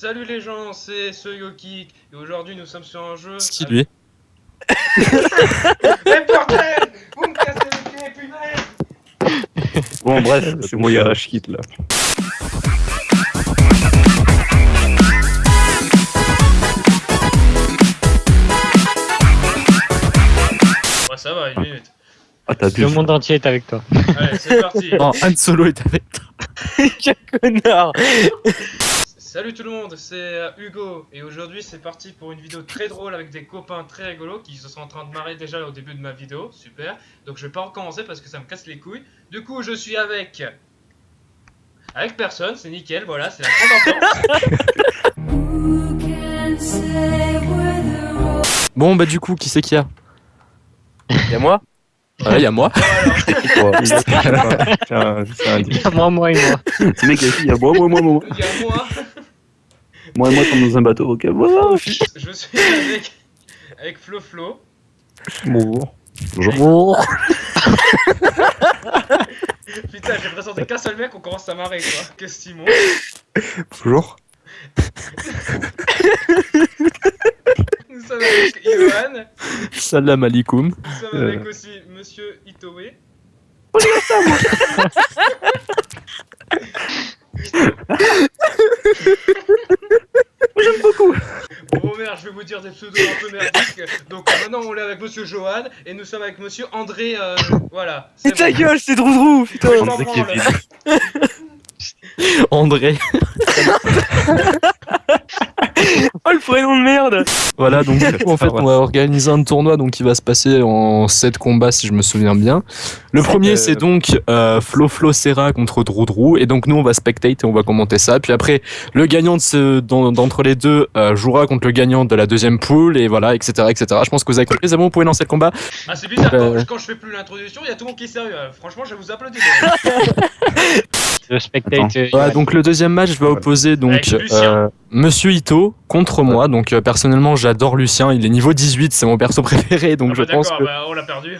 Salut les gens, c'est ce et aujourd'hui nous sommes sur un jeu. Ce qui lui est. Mais bordel Vous me cassez les pieds, punaise Bon, bref, c'est moi, il y a Rashkit là. Ouais, ça va, une minute. Ah, t'as Le monde entier est avec toi. Allez, c'est parti. Non, Han Solo est avec toi. Quel connard Salut tout le monde, c'est euh, Hugo et aujourd'hui c'est parti pour une vidéo très drôle avec des copains très rigolos qui se sont en train de marrer déjà au début de ma vidéo, super. Donc je vais pas recommencer parce que ça me casse les couilles. Du coup je suis avec... Avec personne, c'est nickel, voilà, c'est la grande enfance. Bon, bah, du coup, qui c'est qu'il y a? Y'a moi? Ouais, il y a moi. Juste un indice. Moi, moi et moi. Ce mec, il y a moi, moi, moi, moi. Il y a moi, Moi et moi, comme dans un bateau, ok. Voilà. je suis avec... Avec Flo Flo. Bonjour. Bonjour. Putain, j'ai présenté qu'un seul mec, on commence à marrer quoi. Qu'est-ce Simon Bonjour. Nous sommes avec Ivan. Salam alaikum. Nous sommes Euh. avec aussi Monsieur Itoé. J'aime beaucoup. Romer, je vais vous dire des pseudos un peu merdiques. Donc euh, maintenant on est avec Monsieur Johan et nous sommes avec Monsieur André. euh, voilà. C'est ta gueule, c'est Droudrou, putain Je. Kevin. André. Oh le prénom de merde Voilà, donc du coup, en fait, on va organiser un tournoi donc, qui va se passer en 7 combats, si je me souviens bien. Le premier, euh, c'est donc euh, Flo Flo Serra contre Drou Drou. Et donc, nous, on va spectate et on va commenter ça. Puis après, le gagnant de ce- d'en- d'entre les deux euh, jouera contre le gagnant de la deuxième poule. Et voilà, etc. etc. Je pense que vous avez compris. C'est bon, vous pouvez lancer le combat. Ah c'est bizarre, Euh. quand, quand je fais plus l'introduction, il y a tout le monde qui est sérieux. Franchement, je vous applaudis. Le spectate. Voilà, donc le deuxième match va opposer donc euh, Monsieur Ito contre moi. Donc euh, personnellement, j'adore Lucien. Il est niveau 18, c'est mon perso préféré. Donc Ah je bah pense d'accord, que bah on l'a perdu.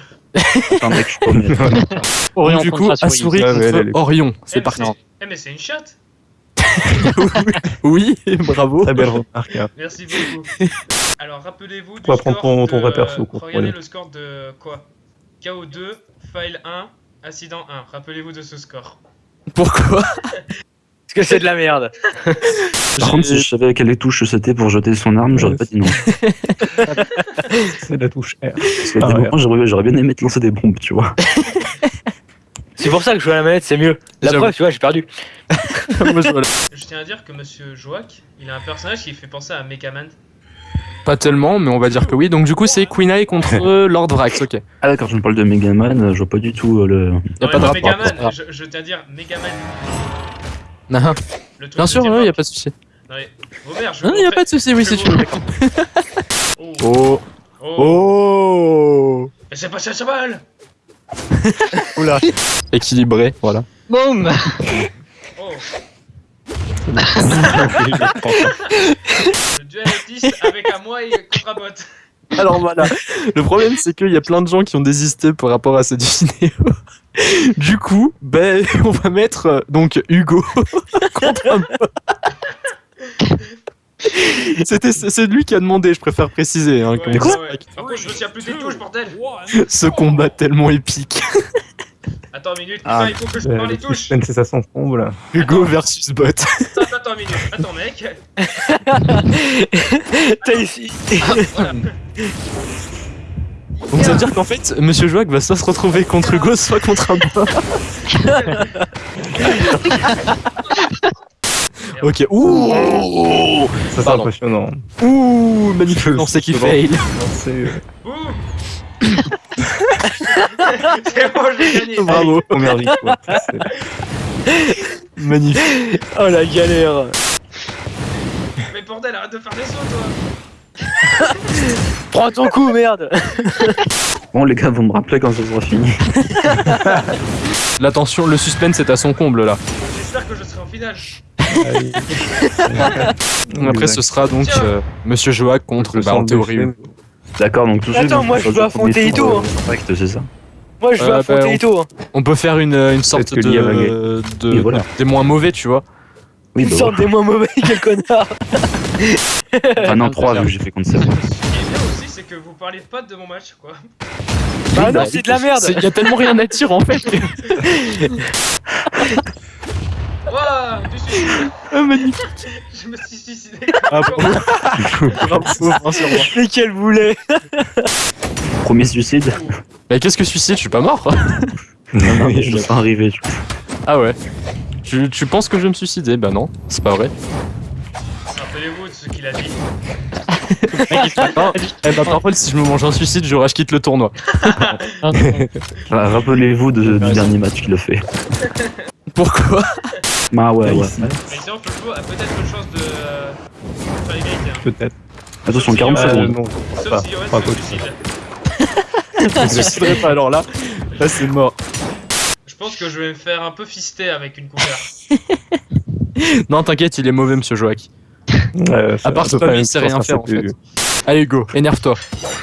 Attends, mec, je promets. Orion Donc, du coup, Asuri ouais, contre Orion. Eh, C'est mais parti. Eh mais c'est une chatte. Oui, bravo. Très belle remarque. hein. Merci beaucoup. Alors rappelez-vous du score ton- ton de- vrai perso, quoi. Regardez le score de quoi? KO2, file 1, incident 1. Rappelez-vous de ce score. Pourquoi? Parce que c'est de la merde. Par contre, si je savais à quelle touche c'était pour jeter son arme, j'aurais pas dit non. C'est la touche R. Ah ouais. j'aurais bien aimé te lancer des bombes, tu vois. C'est pour ça que je joue à la manette, c'est mieux. La preuve, tu vois, j'ai perdu. Je- tiens à dire que Monsieur Joak, il a un personnage qui fait penser à Megaman. Pas tellement, mais on va dire que oui. Donc du coup, c'est Queen Eye contre euh, Lord Vrax. Ok. Ah, d'accord, je me parle de Megaman, je vois pas du tout euh, le. Y a Non, pas de rapport. Megaman, je, je tiens à dire Megaman. Non, Le truc Bien sûr, il y a pas de souci. Non, mais, Robert, je Non, vais y a pas de souci. Oui, vais tu Oh. Oh. Oh. Oh. Mais c'est pas ça, ça balle Équilibré, voilà. Boum Oh. Le duel autiste avec un moi et contre un bot. Alors voilà. Le problème, c'est qu'il y a plein de gens qui ont désisté par rapport à cette vidéo. Du coup, ben, on va mettre euh, donc Hugo contre un bot. C'était c'est lui qui a demandé, je préfère préciser. Hein, Ouais, comme ouais, ça. ouais. Par contre, je me souviens plus des touches, bordel Ce combat tellement épique. Attends une minute, putain, Ah, il faut que je Euh, parle le les touches c'est ça fond, là. Hugo versus bot. Attends, attends une minute, attends mec T'as ici. Voilà. Donc ça veut dire qu'en fait, Monsieur Joac va soit se retrouver contre Hugo, soit contre un bot. Ok. Ouh. Ça, c'est impressionnant. Ouh, magnifique qui C'est fail. Non, c'est, euh, Ouh C'est bon, j'ai gagné Bravo. C'est- Magnifique. Oh la galère. Mais bordel, arrête de faire des sauts, toi Prends ton coup, merde. Bon, les gars, vous me rappelez quand ça sera fini. L'attention, le suspense est à son comble là. J'espère que je serai en finale. Après, ce sera donc euh, Monsieur Joac contre, Le bah, en théorie. D'accord, donc tout. Attends, moi, je veux affronter Ito, euh, direct, c'est ça Moi, je veux Euh, affronter bah, on- Ito. hein. On peut faire une, une sorte de, de- Et voilà. des moins mauvais, tu vois. Oui, bah, Sors des moins mauvais, quel connard Enfin, non, 3 vu que j'ai fait contre Ce Seb. qui est bien aussi, c'est que vous parlez pas de mon match, quoi. Bah non, c'est de la merde Il y a tellement rien à dire en fait. Waouh, du suicide Ah, magnifique. Je me suis suicidé. Ah, moi. Mais quel boulet Premier suicide Mais qu'est-ce que suicide? Je suis pas mort. Non, non, mais je l'ai pas arrivé. Ah ouais. Tu, tu penses que je vais me suicider? Bah non, c'est pas vrai. Rappelez-vous de ce qu'il a dit. Eh bah par contre, si je me mange un suicide, je rage quitte le tournoi. Rappelez-vous du dernier match qu'il a fait. Pourquoi Ah ouais, ouais. Mais sinon, Flo a peut-être une chance de euh, faire l'égalité. Hein. Peut-être. Attention, 40 Euh, Euh, secondes. non, Sauf pas. si pas se suicide. Je me suiciderai pas alors là. Là c'est mort. Je pense que je vais me faire un peu fister avec une couvert. Non, t'inquiète, il est mauvais, monsieur. Ouais, ça- À part peut lui, il sait rien faire, en passer fait. Allez, go, énerve-toi.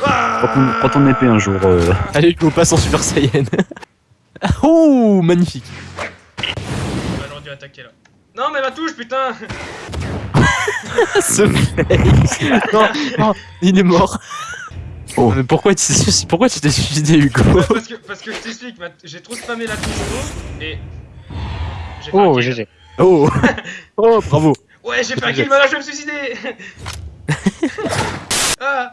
Prends ton, prends ton épée un jour. euh, Allez, go, passe en Super Saiyan. oh, magnifique. On va dû attaquer là. Non, mais ma touche, putain Ce fake. non, non, il est mort. Oh. Mais pourquoi tu t'es suicidé- pourquoi tu t'es suicidé, Hugo parce, que, parce que je t'explique, j'ai trop spammé la touche haut et. J'ai fait un Oh. GG. Oh, oh, bravo. Ouais, j'ai fait un kill, maintenant je vais me suicider Ah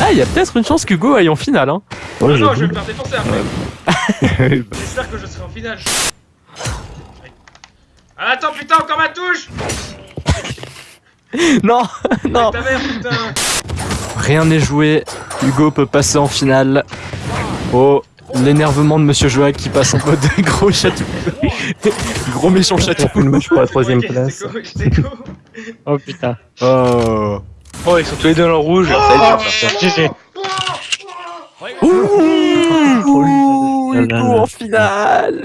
Ah, il y a peut-être une chance qu'Hugo aille en finale. Hein. Ouais, Non, j'avoue. je vais me faire défoncer après. J'espère que je serai en finale. Ah, attends, putain, encore ma touche Non, non. Avec ta mère, putain Rien n'est joué. Hugo peut passer en finale. Oh, l'énervement de Monsieur Joa qui passe en mode gros chatou. gros méchant chatou. Le match pour la troisième place. cool, cool. Oh putain. Oh. Oh, ils sont tous les deux dans le rouge. Ça va être dur, ça. Ouh, Ouh, là là Hugo là. en finale.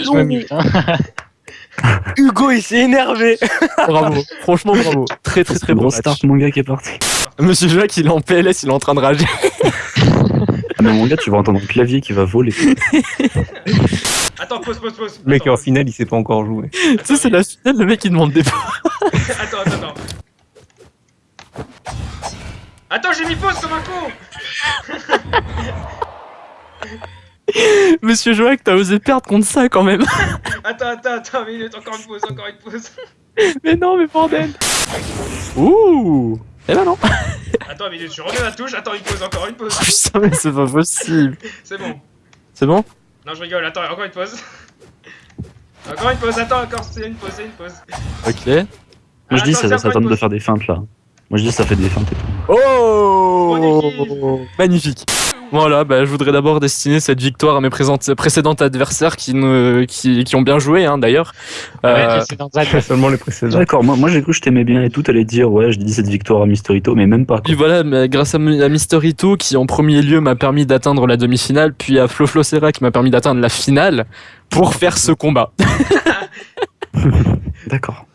Hein. Hugo, il s'est énervé. Bravo, franchement bravo. Très très très bon start, mon gars qui est parti. Monsieur Joaquin, il est en PLS, il est en train de rager. Ah, mais mon gars, tu vas entendre le clavier qui va voler. Attends, pause, pause, pause. Le mec Attends, en finale, il sait pas encore jouer. tu sais, c'est la finale, le mec il demande des Attends, attends, attends. Attends, j'ai mis pause comme un con Monsieur Joaquin, t'as osé perdre contre ça quand même. Attends, attends, attends, minute, encore une pause, encore une pause. mais non, mais bordel. Ouh. Eh ben non. Attends, minute, je remets ma touche, attends, une pause, encore une pause. Putain, mais c'est pas possible. C'est bon. C'est bon? Non, je rigole, attends, encore une pause. Encore une pause, attends, encore, c'est une pause, c'est une pause. Ok. Moi, je Ah, dis, attends, ça, ça tente une de faire des feintes là. Moi, je dis, ça fait des feintes et tout. Oh Magnifique. Voilà, bah, je voudrais d'abord destiner cette victoire à mes précédents adversaires qui, ne, qui, qui ont bien joué, hein, d'ailleurs. Euh, Seulement les précédents. D'accord, moi, moi j'ai cru que je t'aimais bien et tout. T'allais dire, ouais, je dis cette victoire à Mysterito, mais même pas. quoi. Puis voilà, mais grâce à, à Mysterito qui en premier lieu m'a permis d'atteindre la demi-finale, puis à Flo Flo Serra qui m'a permis d'atteindre la finale pour faire ce combat. D'accord.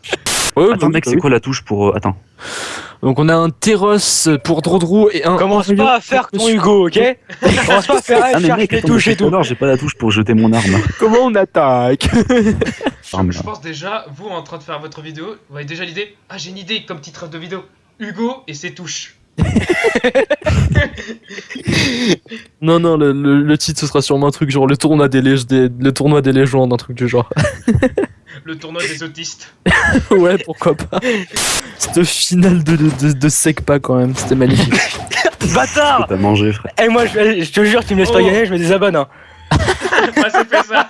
Ouais, Attends, bah, mec, bah c'est oui. quoi la touche pour. euh, Attends. Donc on a un Teros pour Drodro et un. Commence pas à faire ton Hugo, ok Commence pas à faire Ah, mais mec, les touches et tout j'ai pas la touche pour jeter mon arme. Comment on attaque Arme, Je là. pense déjà, vous en train de faire votre vidéo, vous avez déjà l'idée? Ah, j'ai une idée comme titre de vidéo Hugo et ses touches. Non, non, le, le- le titre ce sera sûrement un truc genre le tournoi des, lég- des- le tournoi des légendes, un truc du genre. Le tournoi des autistes. ouais, pourquoi pas. Cette finale de, de, de, de Secpa quand même, c'était magnifique. Bâtard T'as mangé, frère. Eh, moi, je, je te jure, tu me laisses pas Oh. gagner, je me désabonne. Hein. Bah, c'est fait ça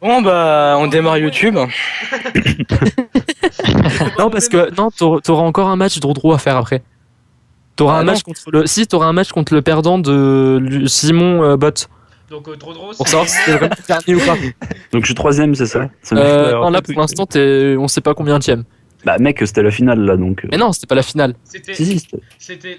Bon, bah, on démarre YouTube. non, parce que non, t'auras encore un match Drodro à faire après. T'auras Ah un non. match contre le. Si, t'auras un match contre le perdant de Simon euh, Bott. Donc, euh, drôle. Pour savoir si le dernier ou pas. Donc je suis troisième, c'est ça? C'est. Euh, non, là pour l'instant, t'es- on sait pas combien tième. Bah, mec, c'était la finale là donc. euh, Mais non, c'était pas la finale. C'était. Si, si.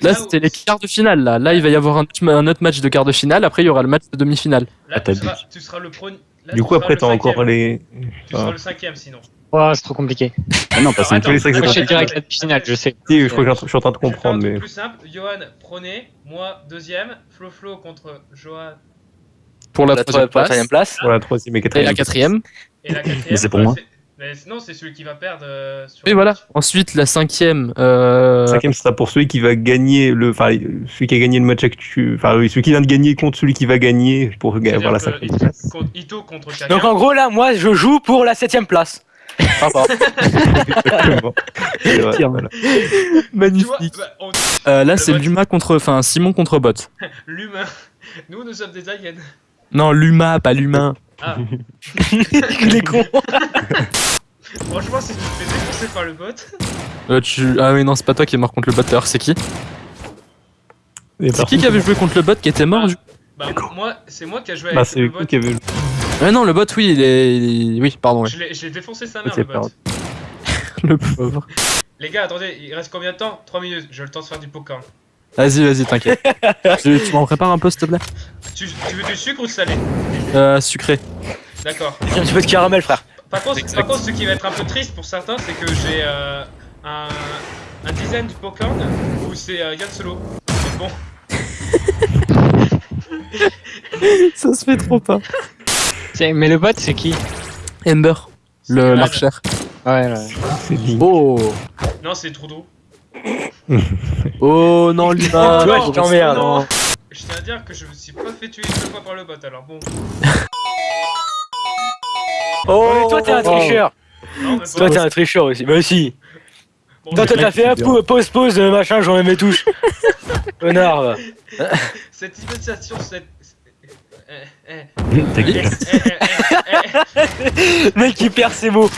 Là, où- c'était les quarts de finale. Là, là, il va y avoir un, un autre match de quart de finale. Après, il y aura le match de demi-finale. Là, Ah, tu seras, tu seras le premier. Là, Du coup, après, le t'as encore les. Tu seras le cinquième sinon. Oh, c'est trop compliqué. Ah non, Alors, cinq. attends, les cinq, c'est compliqué. attends, direct la finale, je sais. Si, je crois que je suis en train de Je comprendre, truc mais. plus simple. Johan, prenez. Moi, deuxième. Flo Flo contre Johan. Pour la, La troisième place. place. Pour la troisième et Et quatrième. la quatrième. Et la quatrième. Mais c'est pour bah, moi. Mais sinon, c'est celui qui va perdre. euh, sur Et le voilà. match. Ensuite, la cinquième. Euh... Cinquième sera pour celui qui va gagner le, enfin celui qui a gagné le match actuel, enfin oui, celui qui vient de gagner contre celui qui va gagner pour avoir la cinquième Ito- place. contre- Ito contre Kaka. Donc en gros là, moi je joue pour la 7ème place. Sympa. Exactement. C'est vrai, Tiens. voilà. Vois, Magnifique. bah, on- Euh, là, c'est. Luma contre, enfin Simon contre Bot. l'humain. Nous, nous sommes des aliens. Non, Luma, pas l'humain. Ah, Il est con. franchement, si tu te fais défoncer par le bot. Euh, tu... Ah oui, non, c'est pas toi qui est mort contre le bot. D'ailleurs, c'est qui C'est qui qui avait joué contre le bot qui était mort du coup Bah, moi, c'est moi qui a joué Bah, avec c'est le bot. qui avez Ouais, non, le bot, oui, il est. Oui, pardon. Je je l'ai défoncé sa mère, le bot. Le pauvre. Les gars, attendez, il reste combien de temps? 3 minutes, j'ai le temps de faire du popcorn. Vas-y, vas-y, t'inquiète. tu tu m'en prépares un peu, s'il te plaît? Tu, tu veux du sucre ou du salé? Euh, sucré. D'accord. J'ai un petit peu de caramel frère. Par contre, par contre, ce qui va être un peu triste pour certains, c'est que j'ai euh, un, un design du popcorn où c'est euh, Yann Solo. Donc bon, Ça se fait trop pas. Mais le bot, c'est qui? Ember, le l'archer. Ouais, ouais. C'est. Oh Non, c'est Trudeau. Oh non, Luma Toi, non, je t'emmerde. non. Je tiens à dire que je me suis pas fait tuer deux fois par le bot, alors bon. Oh, mais toi t'es un tricheur. Non, mais Toi t'es un tricheur aussi. Bah si. Bon, Toi t'as fait un pou- pause pause euh, machin, j'en ai mes touches. Connard. va. cette imitation, cette. Eh, eh, Ta eh, gueule. Mec qui perd ses mots.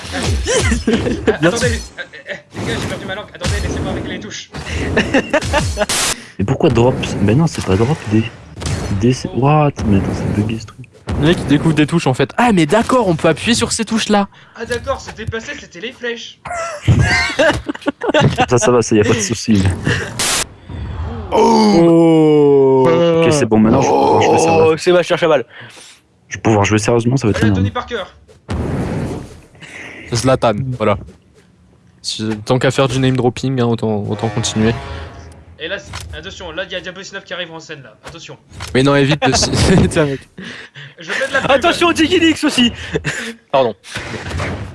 eh, Attendez, eh, eh, les gars, j'ai perdu ma langue. Attendez, laissez-moi avec les touches. Mais pourquoi drop? Ben non, c'est pas drop D. D c'est. What? Mais attends, c'est bugué ce truc. Le mec il découvre des touches en fait. Ah mais d'accord, on peut appuyer sur ces touches là. Ah d'accord, c'était passé, c'était les flèches. Ça, ça va, ça y a pas de soucis. Oh Ok, c'est bon, maintenant je vais pouvoir jouer sérieusement. Oh, Sébastien Chaval. Je vais pouvoir jouer sérieusement, ça va être Voilà, énorme. Tony Parker. Zlatan, voilà. Si- Tant qu'à faire du name dropping, hein, autant, autant continuer. Et là, c'est- attention, là, il y a Diablo 9 qui arrive en scène, là. Attention. Mais non, évite de... Tiens, mec. Je fais de la pub. Attention Digilix aussi. Pardon.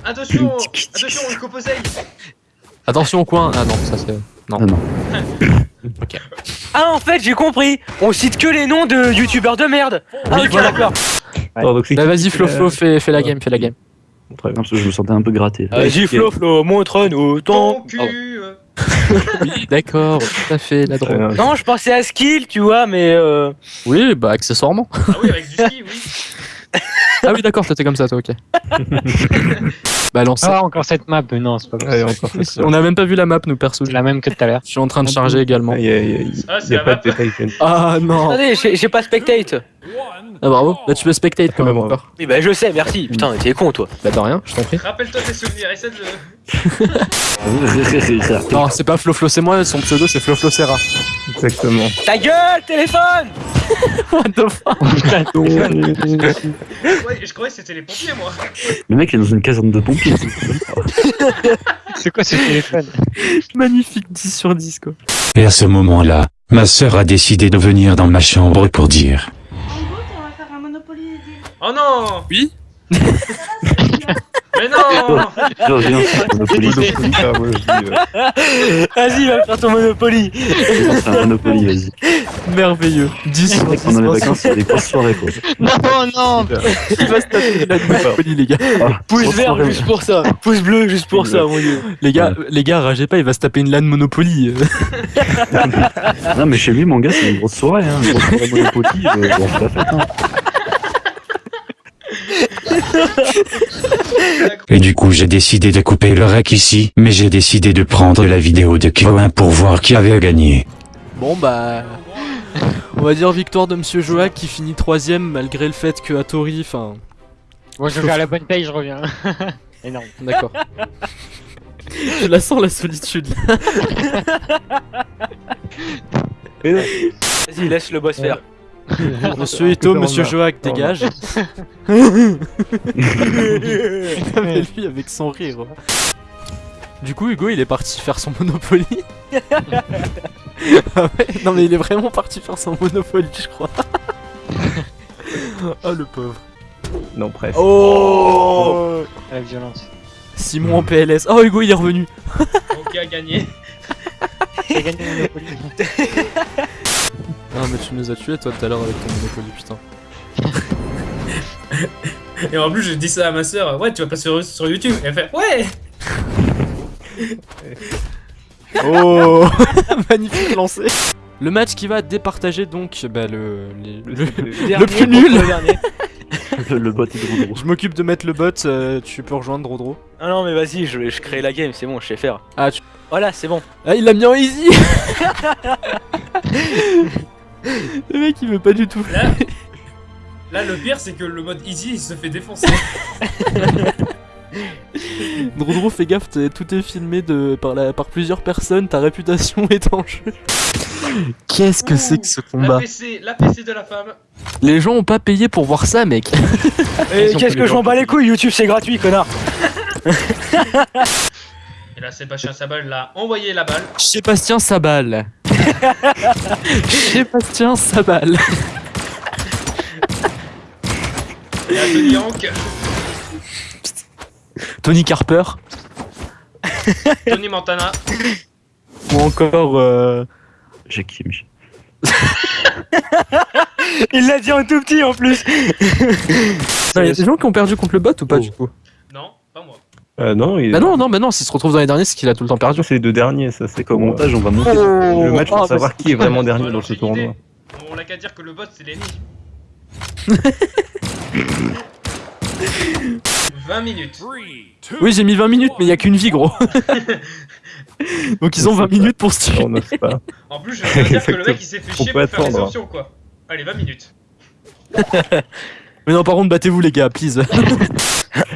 Attention Attention, le coposei Attention au coin. Ah non, ça c'est... Non. Ah non. Ah en fait j'ai compris. On cite que les noms de youtubeurs de merde. Ah ok d'accord. Bah vas-y Flo Flo, fais, fais la game, fais la game. Très bien. parce que je me sentais un peu gratté. Vas-y Flo Flo, montre-nous Ton cul. Oui, d'accord, tout à fait, la drogue. Non je pensais à skill tu vois mais euh... Oui, bah accessoirement. Ah oui, avec du ski, oui. Ah oui, d'accord, c'était comme ça, toi, ok. bah lance. Ah, encore cette map, mais non, c'est pas possible. On a même pas vu la map, nous, perso. C'est la même que tout à l'heure. Je suis en train de charger également. Il y a, il y a- il y Ah, a c'est la pas map. de je Ah non Attendez j'ai j'ai pas spectate. Ah bravo, là tu peux spectate quand même bravo. encore. Oui bah je sais merci. Putain t'es con toi. Bah de rien, je t'en prie. Rappelle-toi tes souvenirs, essaie de le... Non, c'est pas Flo Flo, c'est moi, son pseudo c'est Flo Flo Serra. Exactement. Ta gueule téléphone. What the fuck? Ouais, je croyais que c'était les pompiers, moi. Le mec il est dans une caserne de pompiers. C'est quoi ce téléphone? Magnifique 10 sur 10 quoi. Et à ce moment-là, ma sœur a décidé de venir dans ma chambre pour dire En gros, on va faire un Monopoly des... Oh non Oui? Mais non Je Monopoly. Ah, je Vas-y va faire ton Monopoly. C'est un Monopoly, vas-y. Merveilleux. 10 sur 10. Pendant les vacances, c'est des grosses soirées quoi. Non, non Il va se taper la Monopoly, les gars. Ah, Pouce vert juste pour ça. Pouce bleu juste pour ça mon dieu. Les gars, les gars, ragez pas, il va se taper une LAN Monopoly. Non, mais chez lui, mon gars, c'est une grosse soirée. Hein. Une grosse soirée Monopoly, on fait la fête. Hein. Et du coup j'ai décidé de couper le rec ici, mais j'ai décidé de prendre la vidéo de Kyo1 pour voir qui avait gagné. Bon bah. On va dire victoire de Monsieur Joak qui finit troisième malgré le fait que Atori, enfin. Bon, je vais à la bonne paye, je reviens. Énorme. D'accord. Je la sens la solitude. Vas-y laisse le boss faire. Monsieur Ito, Monsieur Joak, dégage. Mais lui avec son rire. Du coup, Hugo, il est parti faire son Monopoly. Ah ouais non mais il est vraiment parti faire son Monopoly, je crois. oh le pauvre. Non, presque. Oh La violence. Simon en PLS. Oh, Hugo, il est revenu. Ok, a gagné. J'ai gagné Monopoly. Ah, mais tu nous as tués, toi, tout à l'heure, avec ton Monopoly, putain. Et en plus, je dis ça à ma soeur. Ouais, tu vas pas sur, sur YouTube. Et elle fait Ouais Oh Magnifique lancé Le match qui va départager donc bah, le, les- le, le plus nul Le dernier. Le, le bot est drôle. Je m'occupe de mettre le bot, euh, tu peux rejoindre Rodro. Ah non, mais vas-y, je, je crée la game, c'est bon, je sais faire. Ah, tu- Voilà, c'est bon. Ah, il l'a mis en easy Le mec il veut pas du tout. Là, là, le pire, c'est que le mode easy, il se fait défoncer. Drodro, fais gaffe, tout est filmé de, par, la, par plusieurs personnes, ta réputation est en jeu. Qu'est-ce que c'est que ce La combat PC, la PC de la femme. Les gens ont pas payé pour voir ça, mec. Qu'est-ce que je m'en bats les couilles, YouTube c'est gratuit, connard. Et là, Sébastien Sabal l'a envoyé la balle. Sébastien Sabal. Sébastien Sabal. Tony Hank, Tony Carper. Tony Montana. Ou encore. Euh... Jackie Michel. Il l'a dit en tout petit en plus. Il y a des gens qui ont perdu contre le bot ou pas Oh. du coup? Euh, non, il... Bah non, non, bah non, s'il se retrouve dans les derniers, c'est qu'il a tout le temps perdu. c'est les deux derniers, ça c'est comme montage, on va monter. le match pour Ah, bah, savoir qui est vraiment dernier dans ce tournoi. On l'a qu'à dire que le bot, c'est l'ennemi. 20 minutes. Oui, j'ai mis 20 minutes, mais il y a qu'une vie, gros. Donc ils ont 20 minutes pour se tuer. On n'ose pas. En plus, je veux dire que le mec, il s'est fait On chier peut pour faire les attendre. options, quoi. Allez, 20 minutes. Mais non, par contre, battez-vous, les gars, please.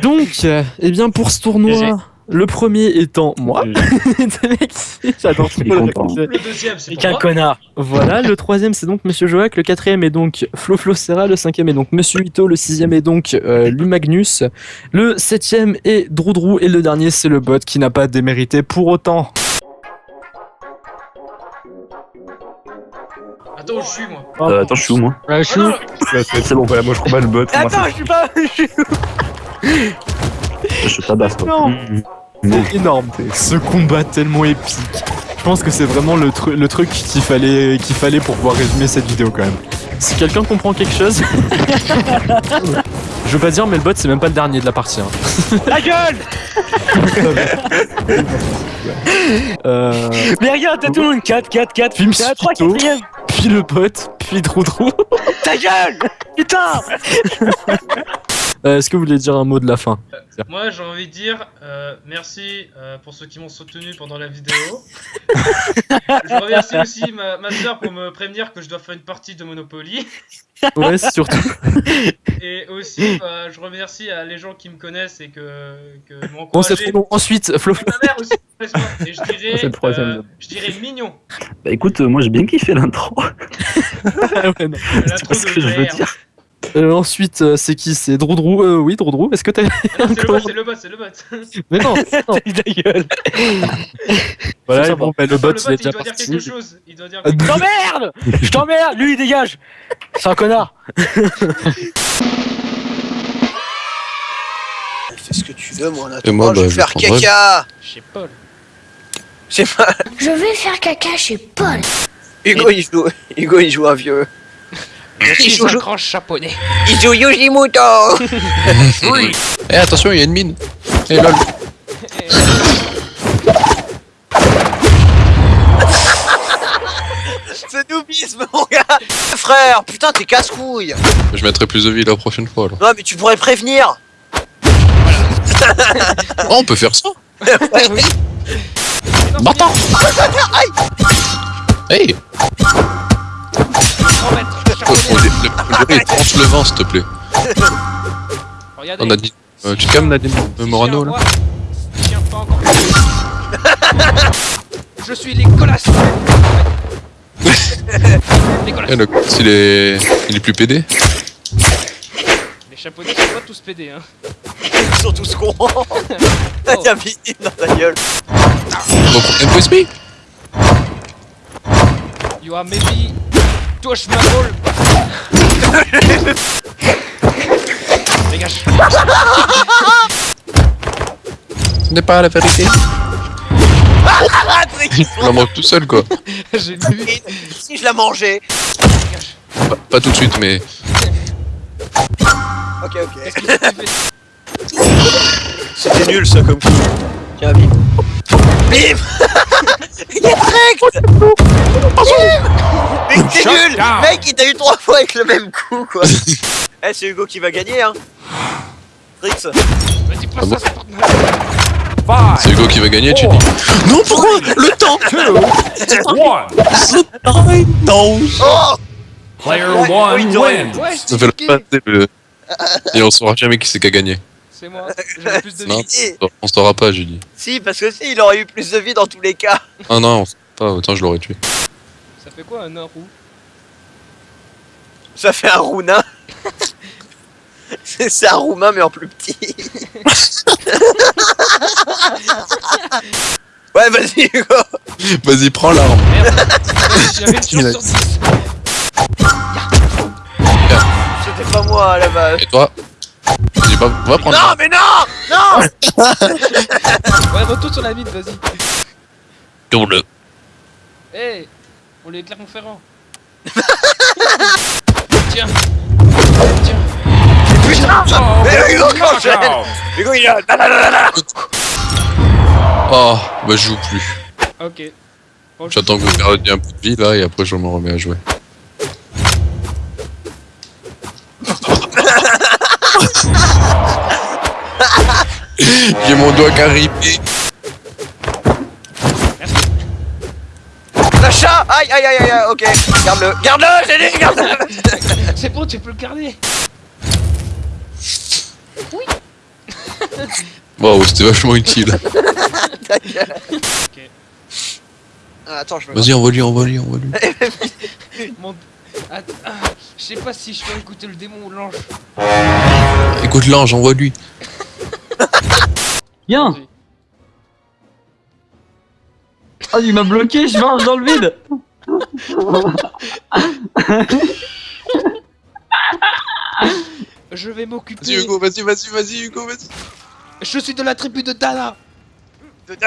Donc, euh, eh bien, pour ce tournoi, le premier étant moi. J'adore est le. Le deuxième, c'est qu'un connard. Voilà, le troisième c'est donc Monsieur Joac, le quatrième est donc Flo Flo Serra, le cinquième est donc Monsieur Ito, le sixième est donc euh, Lumagnus, le septième est Droudrou et le dernier c'est le bot qui n'a pas démérité pour autant. Attends, je suis, moi. Euh, attends, je suis où moi Ouais, je suis où Là, c'est C'est bon. Voilà, moi je combats le bot. Attends, je suis pas. je suis- Je tabasse toi. Non. Mmh. C'est énorme, ce combat tellement épique. Je pense que c'est vraiment le, tru- le truc qu'il fallait, qu'il fallait pour pouvoir résumer cette vidéo quand même. Si quelqu'un comprend quelque chose... Je veux pas dire mais le bot c'est même pas le dernier de la partie. hein. La gueule Euh, Mais regarde, t'as tout le monde 4, 4, 4. Film T'es à 3, Spito. 4 puis le bot, puis Droudrou. Ta gueule Putain Euh, Est-ce que vous voulez dire un mot de la fin Moi, j'ai envie de dire euh, merci euh, pour ceux qui m'ont soutenu pendant la vidéo. je remercie aussi ma, ma soeur pour me prévenir que je dois faire une partie de Monopoly. Ouais, surtout. Et aussi, bah, je remercie à les gens qui me connaissent et que, que m'ont Bon, c'est encouragé. trop long. Ensuite, Flo Flo. Ma mère aussi. Et je dirais, le troisième, euh, je dirais mignon. Bah écoute, euh, moi j'ai bien kiffé l'intro. Ouais. L'intro pas ce de que je veux dire. Euh, ensuite, euh, c'est qui? C'est Droudrou euh, Oui, Droudrou. Est-ce que t'as. Ah non, c'est le bot, c'est le bot, c'est le bot. Mais non, non. Ta gueule Voilà, bon, bah, le bot, il bot, est il déjà doit dire parti. quelque chose. Il doit dire Euh, quelque Je t'emmerde Je t'emmerde Lui, il dégage C'est un connard Fais ce que tu veux, moi, je bah, vais faire caca Chez Paul. C'est pas... Je vais faire caca chez Paul. Hugo, il joue... Hugo, il joue un vieux. Je suis un grand japonais. Il joue Yoshimoto Eh attention, il y a une mine. Eh lol. C'est noobisme, mon gars Frère, putain, t'es casse-couille Je mettrai plus de vie la prochaine fois alors. Non, mais tu pourrais prévenir Oh, on peut faire ça oui. Bâtard Hey on, dé- le, on dirait, tranche le vent s'il te plaît. Regardez. On a dit. Euh, tu calmes Nadine euh, Morano là Je tiens pas encore. Je suis Nicolas. Nicolas. Eh, le il est. Il est plus pédé Les japonais sont pas tous pédés, hein. Ils sont tous cons T'as mis dans ta gueule You are maybe touche ma gueule. Dégage. n'est pas la vérité. Je la mange tout seul, quoi. J'ai vu. Si je la mangeais Pas, pas tout de suite, mais. Ok, ok. C'était nul ça comme coup. Tiens, bim. Bim Direct Bim Mais t'es nul Mec, il t'a eu trois fois avec le même coup, quoi. Eh, c'est Hugo qui va gagner, hein. Trix. Vas-y, passe Ah bon ça, c'est Fortnite. C'est Hugo qui va gagner, tu dis. Non, pourquoi Le temps Non Oh Player one Dorian. wins. Ouais, Ça fait la peine, le... Et on saura jamais qui c'est qui a gagné. C'est moi. J'ai plus de Non, vie. on saura pas, Julie. Si, parce que si, il aurait eu plus de vie dans tous les cas. Ah non, on saura pas, autant je l'aurais tué. Ça fait quoi un roux? Ça fait un rounin. C'est c'est un roumain, mais en plus petit. ouais, vas-y, Hugo. Vas-y, prends l'arme. J'avais une chance sur 10. C'était pas moi à la base. Et toi? Vas-y, va, va prendre Non, mais non Non Ouais, retourne sur la mine, vas-y. Tourne-le. Eh On est Clermont-Ferrand. Tiens. Tiens. Putain Mais Hugo, quand j'aime Hugo, il a... Oh, bah je joue plus. Ok. J'attends que vous perdiez un peu de vie là et après je me remets à jouer. J'ai mon doigt caripé. Le chat Aïe, aïe, aïe, aïe, ok. Garde-le, garde-le, j'ai dit, garde-le C'est bon, tu peux le garder. Waouh, c'était vachement utile. Ta gueule. Ah, attends, je me... Vas-y, envoie-lui, envoie-lui, envoie-lui. Mon... Ah, je sais pas si je peux écouter le démon ou l'ange. Écoute l'ange, envoie-lui. Viens. Ah, il m'a bloqué, je marche dans le vide Je vais m'occuper. Vas-y Hugo, vas-y, vas-y, vas-y Hugo, vas-y. Je suis de la tribu de Dana. De-